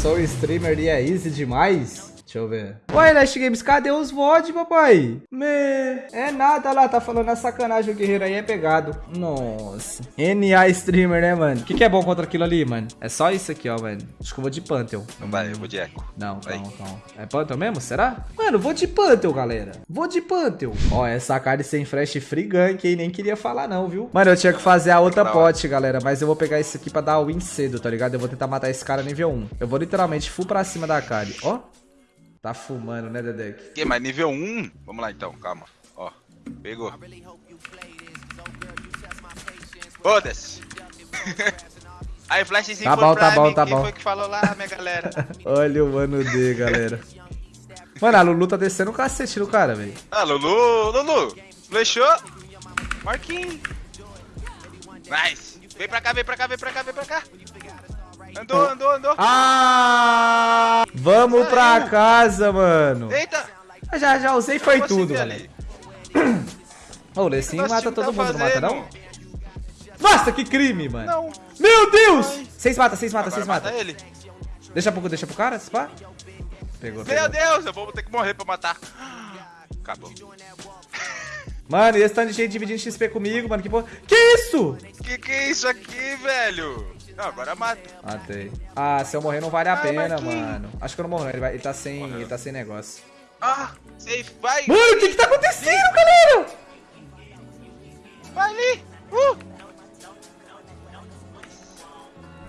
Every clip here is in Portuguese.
sou streamer e é easy demais? Deixa eu ver. Ué, Last Games, cadê os VOD, papai? Me... É nada lá, tá falando a sacanagem, o guerreiro aí é pegado. Nossa. NA streamer, né, mano? O que, que é bom contra aquilo ali, mano? É só isso aqui, ó, mano. Acho que eu vou de Pantheon. Não vai, eu vou de Echo. Não, calma, calma. É Pantheon mesmo? Será? Mano, vou de Pantheon, galera. Vou de Pantheon. Ó, essa card sem flash free gank, hein? Nem queria falar não, viu? Mano, eu tinha que fazer a outra pote, galera. Mas eu vou pegar isso aqui pra dar win cedo, tá ligado? Eu vou tentar matar esse cara nível 1. Eu vou literalmente full pra cima da card. Ó. Tá fumando, né, Dedek? Que, mas nível 1? Vamos lá então, calma. Ó, pegou. Foda-se. Aí, flashzinho Tá bom, tá bom, tá Quem bom. foi que falou lá, minha galera? Olha o mano D, galera. Mano, a Lulu tá descendo o cacete no cara, velho. ah, Lulu, Lulu. Flechou. Marquinhos. Nice. Vem pra cá, vem pra cá, vem pra cá, vem pra cá. Andou, andou, andou. Ah! Vamos pra casa, mano. Eita. Já, já usei, foi tudo, ali. galera. Ô, o Nosso mata todo tá mundo, não mata não? Nossa, que crime, mano. Não. Meu Deus! Seis mata, seis mata, seis mata ele. Deixa pro, deixa pro cara, se pá. Pegou. Meu Deus, eu vou ter que morrer pra matar. Acabou. Mano, e esse tanto de gente dividindo XP comigo, mano, que porra. Que isso? Que que é isso aqui, velho? Não, agora mata. Matei. Ah, se eu morrer não vale a Ah, pena, mano. Acho que eu não morro, não. Ele, vai- ele tá sem, ele tá sem negócio. Ah, safe, vai. Mano, o que que tá acontecendo, galera? Vai ali. Uh.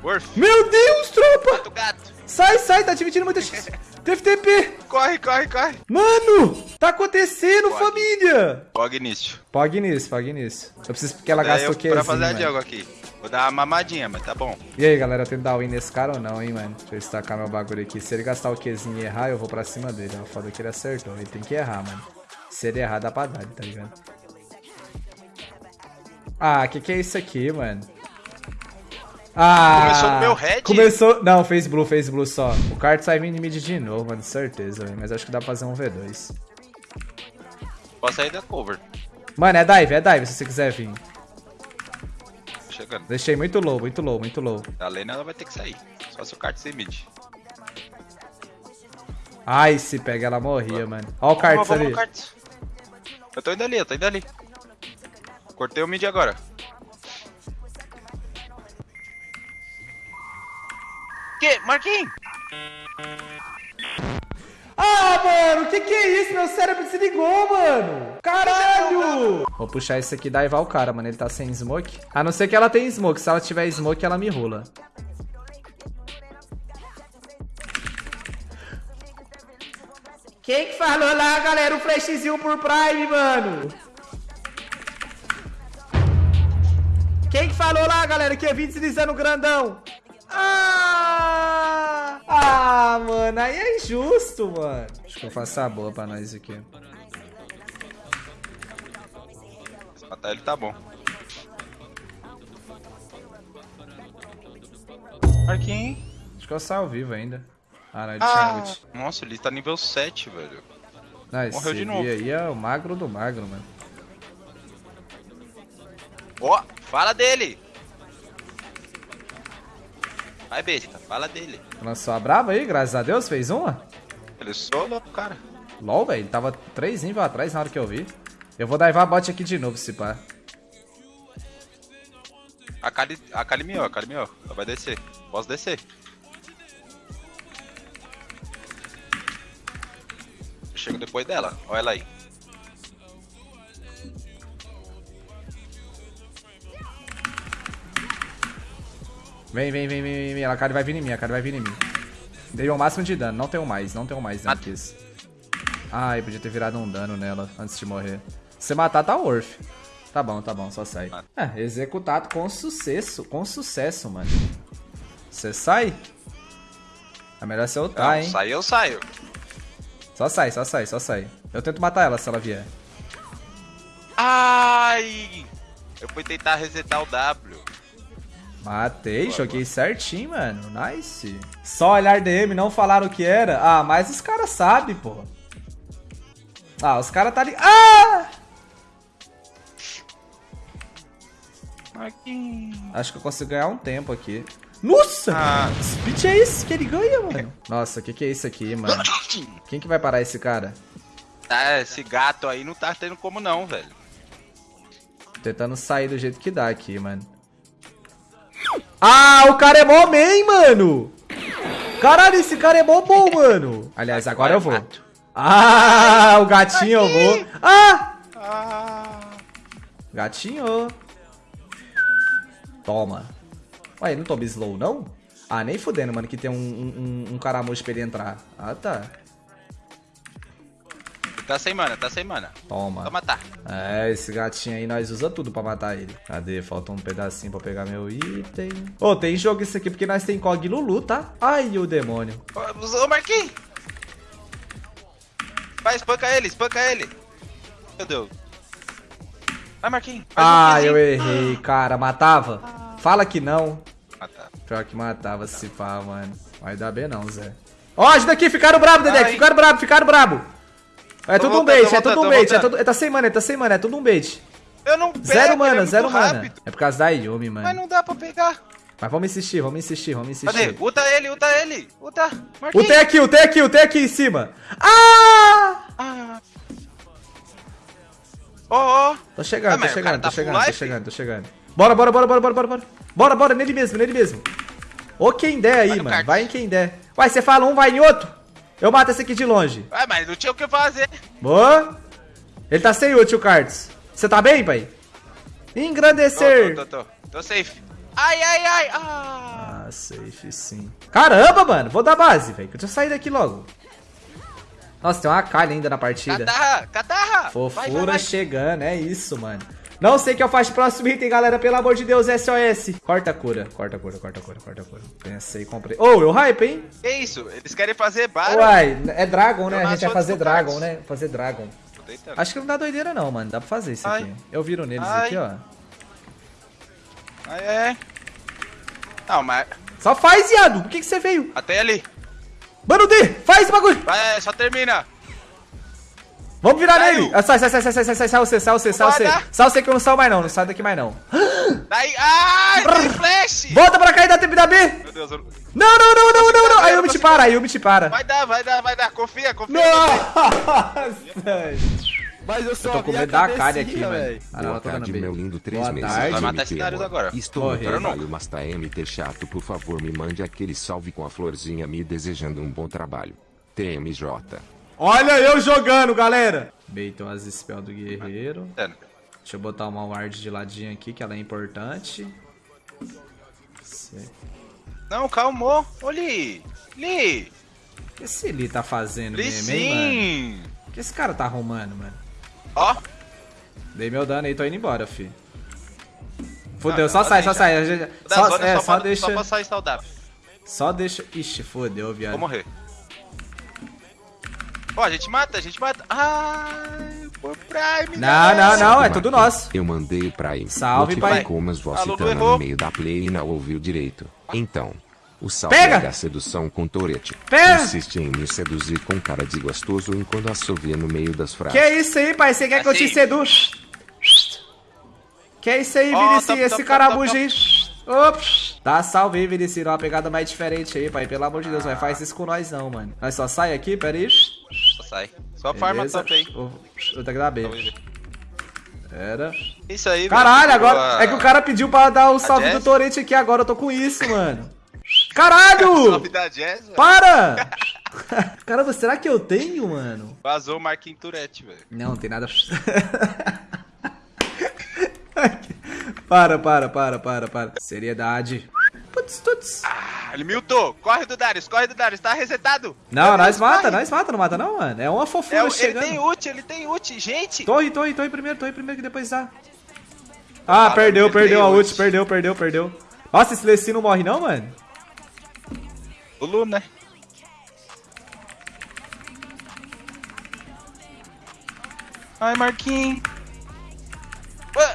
Worth, Meu Deus, tropa! o gato. Sai, sai, tá dividindo muita X. Teve TP. Corre, corre, corre. Mano, tá acontecendo, Pode. família. Pog início. Pog nisso, pog nisso. Eu preciso porque ela gastou eu, Qzinho, pra fazer a. Diogo aqui. Dar uma mamadinha, mas tá bom. E aí, galera, eu tento dar win nesse cara ou não, hein, mano? Deixa eu destacar meu bagulho aqui. Se ele gastar o Qzinho e errar, eu vou pra cima dele. É foda que ele acertou. Ele tem que errar, mano. Se ele errar, dá pra dar, tá ligado? Ah, que que é isso aqui, mano? Ah! Começou no meu red? Começou... Não, fez blue, fez blue só. O card sai vindo mid de novo, mano. Certeza, velho. Mas acho que dá pra fazer um V2. Posso sair da cover. Mano, é dive, é dive se você quiser vir. Chegando. Deixei muito low, muito low, muito low. A Lena ela vai ter que sair. Só se o kart ser mid. Ai, se pega, ela morria, mano. Ó o kart ali. Eu tô indo ali, eu tô indo ali. Cortei o mid agora. Que? Marquinhos! Mano, que que é isso? Meu cérebro desligou, mano. Caralho. Vou puxar esse aqui e daivar o cara, mano. Ele tá sem smoke. A não ser que ela tenha smoke. Se ela tiver smoke, ela me rola. Quem que falou lá, galera? O flashzinho por Prime, mano. Quem que falou lá, galera, que eu vim deslizando grandão? Ah! Ah, mano, aí é injusto, mano. Faço a boa pra nós aqui. Se matar ele tá bom. Marquinhos. Acho que eu saio vivo ainda. Ah, não, ele Ah, tinha nossa, ele tá nível 7, velho. Esse morreu de novo. aí é o magro do magro, mano. Ó, fala dele! Vai, besta, fala dele. Lançou a brava aí, graças a Deus, fez uma? Ele solo, cara. LOL, velho, ele tava três níveis atrás na hora que eu vi. Eu vou daivar a bot aqui de novo, se pá. A Kali, a Kali miou, a Kali miou. Ela vai descer. Posso descer. Eu chego depois dela. Olha ela aí. Vem, vem, vem, vem, vem, vem. A cara vai vir em mim, a cara vai vir em mim. Dei o máximo de dano, não tenho mais, não tenho mais dano Mata. que isso. Ai, podia ter virado um dano nela antes de morrer. Se matar, tá worth. Tá bom, tá bom, só sai. É, executado com sucesso, com sucesso, mano. Você sai? É melhor você ultar, hein? sai eu saio. Só sai, só sai, só sai. Eu tento matar ela se ela vier. Ai! Eu fui tentar resetar o W. Matei, Boa, joguei certinho, mano. Nice. Só olhar DM, não falaram o que era. Ah, mas os caras sabem, pô. Ah, os caras tá ali. Ah! Marquinhos. Acho que eu consigo ganhar um tempo aqui. Nossa! Ah. Speed é esse que ele ganha, mano? Nossa, o que, que é isso aqui, mano? Quem que vai parar esse cara? Tá, esse gato aí não tá tendo como não, velho. Tentando sair do jeito que dá aqui, mano. Ah, o cara é mó man, mano! Caralho, esse cara é mó bom, mano! Aliás, agora eu vou. Ah, o gatinho eu vou. Ah! Ah, Gatinho. Toma. Ué, não toma slow, não? Ah, nem fudendo, mano, que tem um, um, um- um caramujo pra ele entrar. Ah, tá. Tá sem mana, tá sem mana. Toma. Toma, tá. É, esse gatinho aí nós usa tudo pra matar ele. Cadê? Falta um pedacinho pra pegar meu item. Ô, tem jogo isso aqui porque nós tem Cog Lulu, tá? Ai, o demônio. Ô, Marquinhos! Vai, espanca ele, espanca ele. Meu Deus. Vai, Marquinhos. um Ah, pizinho. eu errei, cara. Matava? Fala que não. Ah, tá. Pior que matava se pá, mano. Vai dar bem não, Zé. Ó, ajuda aqui, ficaram brabo, Dedé. Ai. Ficaram brabo, ficaram brabo. É Tô tudo um voltando, bait, tô é tudo um bait. tô É tudo, é, tá sem mana, tá sem mana, é tudo um bait. Eu não pego, Zero é mana, zero mana. É por causa da Yumi, Mas mano. não dá pra pegar. Mas vamos insistir, vamos insistir, vamos insistir. Cadê? Uta ele, uta ele. Uta. O Marquinhos. T aqui, o T aqui, o T aqui em cima. Ah! Ah. Ó, ó. Tô chegando, Ah, tô mas chegando, tô tá full chegando, tô life? chegando, tô chegando. Bora, bora, bora, bora, bora, bora, bora. Bora, bora, nele mesmo, nele mesmo. Ou quem der aí, Vai no mano. kart. Vai em quem der. Uai, você fala um, vai em outro. Eu mato esse aqui de longe. Ah, mas não tinha o que fazer. Boa. Ele tá sem ult, o Cards. Você tá bem, pai? Engrandecer. Tô, tô, tô, tô. Tô safe. Ai, ai, ai. Ah. Ah, safe sim. Caramba, mano. Vou dar base, velho. Deixa eu sair daqui logo. Nossa, tem uma calha ainda na partida. Catarra, catarra. Vai, vai, Fofura vai. chegando, é isso, mano. Não sei o que eu faço próximo item, galera. Pelo amor de Deus, SOS. Corta a cura, corta a cura, corta a cura, corta a cura. Pensei, comprei. Ô, eu hype, hein? Que isso? Eles querem fazer barulho. Uai, é Dragon, né? Eu A gente vai fazer Dragon, né? Fazer Dragon. Acho que não dá doideira não, mano. Dá pra fazer isso Ai. aqui. Eu viro neles Ai. aqui, ó. Ai, é. Não, mas Só faz, viado. Por que, que você veio? até ali. Mano D, faz o bagulho. Vai, só termina. Vamos virar Saiu. nele. Ah, sai, sai, sai, sai, sai, sai, sai, sai você, sai você, sai você. Sai você que eu não saio mais não. Não sai daqui mais não. Daí. Ai, tem flash. Volta pra cá e dá tempo da B. Meu Deus, eu... Não, não, não, não, não, não. Aí me te para, aí eu me te para. vai dar, vai dar, vai dar. Confia, confia. Nossa. Mas eu só Eu tô com medo da cabecinha, aqui, véi. Ah, não, Boa tarde, meu lindo, três Boa meses. tarde. de Vai matar esse agora. Estou trabalho, mas tá MT chato. Por favor, me mande aquele salve com a florzinha me desejando um bom trabalho. TMJ. Olha eu jogando, galera. Beitam as spells do guerreiro. Dano. Deixa eu botar uma ward de ladinho aqui, que ela é importante. Não, calmou. Ô, Li. Li. O que esse Lee tá fazendo Li mesmo, hein, mano? sim. O que esse cara tá arrumando, mano? Ó. Dei meu dano aí, tô indo embora, fi. Fudeu, Ah, só não, sai, deixa. só sai. gente- Da Só, é, só, só deixa. só pra sair saudável. Só deixa. Ixi, fodeu, viado. Vou morrer. Ó, a gente mata, a gente mata. Ai, por Prime. Não, não, não, é tudo nosso. Eu mandei o Prime. Salve, pai. Mas voz Alô, citando errou. no meio da play e não ouviu direito. Então, o salve Pega! é da sedução com Tourette. Pega! Consiste em me seduzir com cara de gostoso enquanto assovia no meio das frases. Que isso aí, pai? Você quer que eu te Assim. seduza? Que isso aí, top, Esse top, caramujo top, aí. Ops. Dá salve aí, Vinicius. Uma pegada mais diferente aí, pai. Pelo amor de Deus, vai faz isso com nós não, mano. Nós só sai aqui, pera aí. Só sai. Só farma top aí. Vou ter que dar B. Pera. Isso aí, Caralho, agora é que o cara pediu pra dar o salve do? Torrente aqui agora. Eu tô com isso, mano. Caralho! Salve da Jazz. Para! Caramba, será que eu tenho, mano? Vazou o Marquinhos Tourette, velho. Não, não tem nada. para, para, para, para, para. Seriedade. Putz, putz. Ah, ele miltou. Corre do Darius, corre do Darius. Tá resetado. Não, nós mata, corre. nós mata, não mata não, mano. É uma fofura É, o- ele chegando. tem ult, ele tem ult. Gente. Torre, torre, torre primeiro, torre primeiro que depois dá. Ah, Fala, perdeu, perdeu a ult, ult. perdeu, perdeu, perdeu. Nossa, esse Leci não morre não, mano? O Lu, né? Ai, Marquinhos.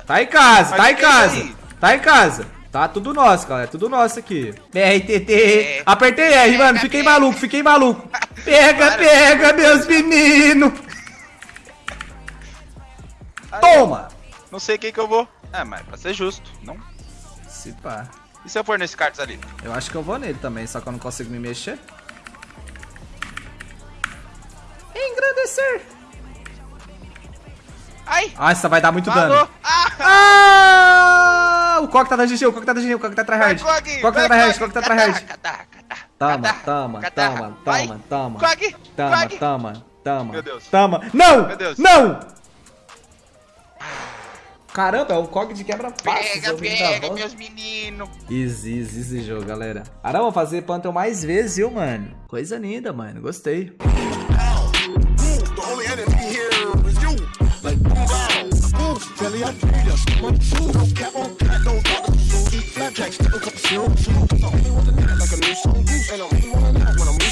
Tá em casa, tá em é casa. Tá em casa. Tá tudo nosso, galera. Tudo nosso aqui. BRTT. É. Apertei R, mano. Fiquei maluco, fiquei maluco. Pega, Para. pega, meus meninos. Toma. Não sei quem que eu vou. Ah, mas pra ser justo, não? Se pá. E se eu for nesse cartas ali? Eu acho que eu vou nele também, só que eu não consigo me mexer. Engrandecer. Ai! Ah, essa vai dar muito Falou! dano. Ah! Ah! O Coque tá da GG, o Coque tá da GG, o Coque tá tryhard. Vai, O! Coque tá tryhard, o Coque tá tryhard. Toma, toma, toma, Vai. toma, toma. Cog! Toma, toma, toma. Meu Deus. Toma. Não! Meu Deus. Não! Caramba, é o Cog de. Pega, vim da pega, volta. meus meninos. Easy, easy esse jogo, galera. Arão, vou fazer Pantheon mais vezes, viu, mano? Coisa linda, mano. Gostei. belly, I need a my shoes No cap on cat, to the so eat flapjacks, still cup of syrup, too. I'm only one to like a new song, goose, and I'm only one to when I'm